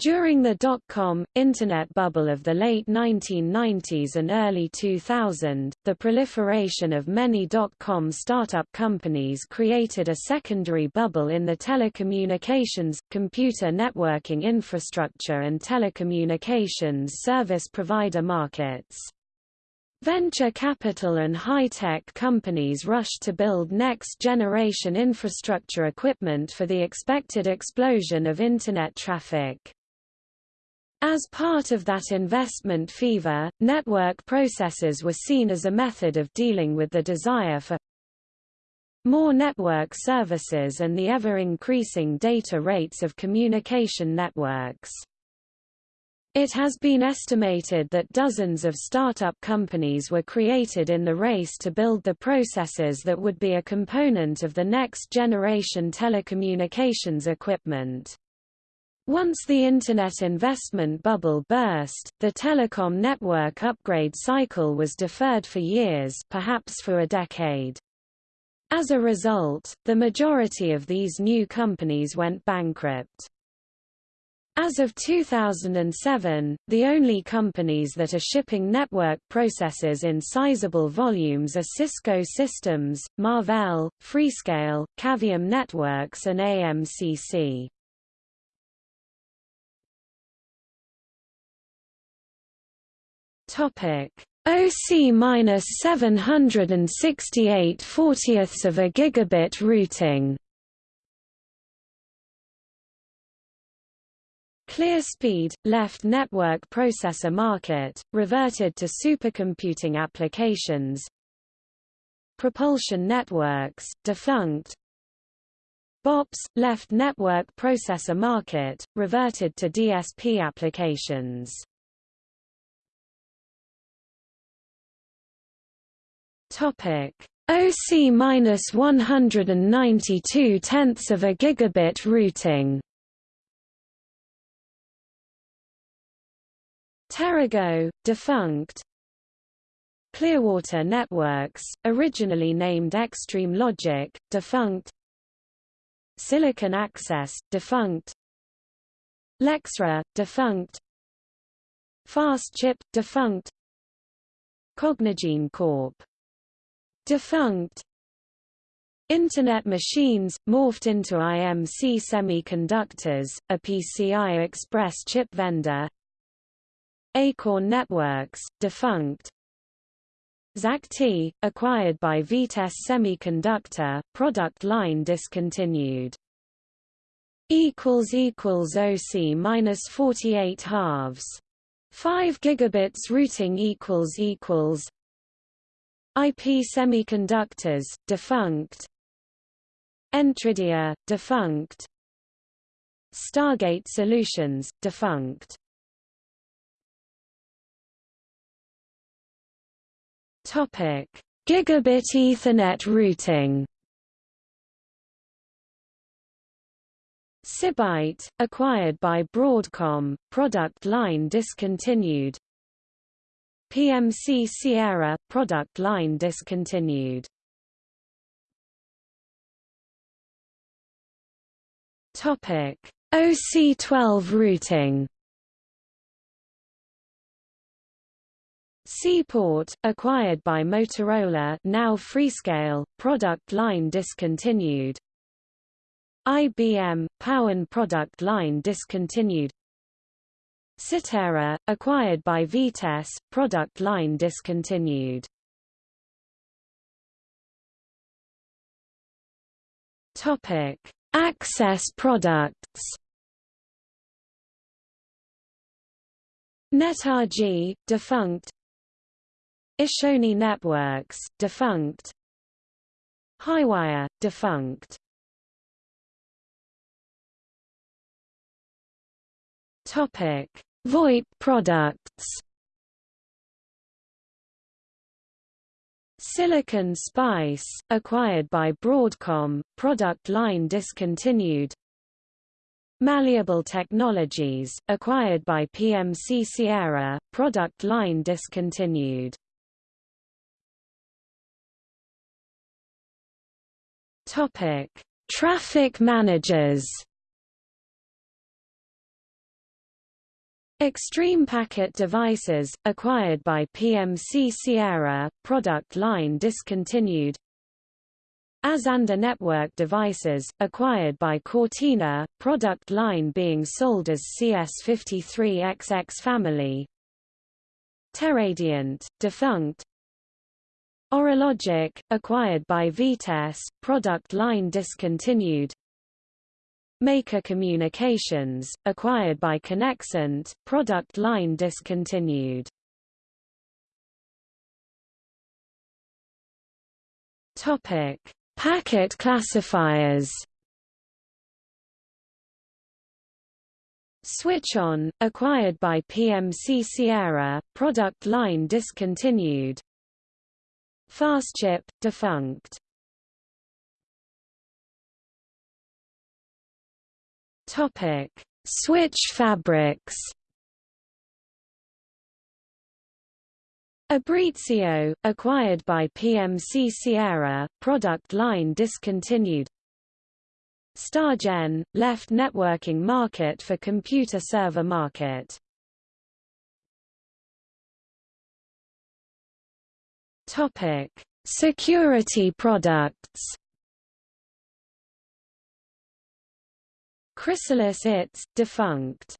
During the dot-com, Internet bubble of the late 1990s and early 2000, the proliferation of many dot-com startup companies created a secondary bubble in the telecommunications, computer networking infrastructure and telecommunications service provider markets. Venture capital and high-tech companies rushed to build next-generation infrastructure equipment for the expected explosion of Internet traffic. As part of that investment fever, network processors were seen as a method of dealing with the desire for more network services and the ever-increasing data rates of communication networks. It has been estimated that dozens of startup companies were created in the race to build the processors that would be a component of the next generation telecommunications equipment. Once the Internet investment bubble burst, the telecom network upgrade cycle was deferred for years perhaps for a decade. As a result, the majority of these new companies went bankrupt. As of 2007, the only companies that are shipping network processors in sizable volumes are Cisco Systems, Marvell, Freescale, Cavium Networks and AMCC. Topic OC minus 768 fortieths of a gigabit routing. ClearSpeed, left network processor market, reverted to supercomputing applications. Propulsion networks, defunct. BOPS, left network processor market, reverted to DSP applications. Topic OC minus 192 tenths of a gigabit routing. Terago, defunct. Clearwater Networks, originally named XStream Logic, defunct. Silicon Access, defunct. Lexra, defunct. Fast Chip, defunct. Cognigine Corp Defunct Internet machines, morphed into IMC Semiconductors, a PCI Express chip vendor Acorn Networks, defunct ZACT, acquired by Vitesse Semiconductor, product line discontinued. OC minus 48 halves. 5 gigabits routing equals equals IP Semiconductors, defunct Entridia, defunct Stargate Solutions, defunct Topic: Gigabit Ethernet routing. SiByte, acquired by Broadcom, product line discontinued. PMC Sierra, product line discontinued. Topic: OC12 routing. C-Port, acquired by Motorola, now Freescale, product line discontinued. IBM, Powen product line discontinued. Sitera, acquired by Vitesse, product line discontinued. Topic: Access products. NetRG, defunct. Ishoni Networks, defunct. Highwire, defunct. Topic: VoIP products. Silicon Spice, acquired by Broadcom, product line discontinued. Malleable Technologies, acquired by PMC Sierra, product line discontinued. Topic: Traffic managers Extreme Packet Devices, acquired by PMC Sierra, product line discontinued. Azanda Network Devices, acquired by Cortina, product line being sold as CS53XX family. Teradiant, defunct. Orologic, acquired by Vitesse, product line discontinued Maker Communications, acquired by Conexant, product line discontinued. Topic: Packet classifiers. Switch-on, acquired by PMC Sierra, product line discontinued. Fastchip, defunct. Topic: Switch fabrics. Abrizio, acquired by PMC Sierra, product line discontinued. Stargen, left networking market for computer server market. Topic: Security products. Chrysalis ITS, defunct.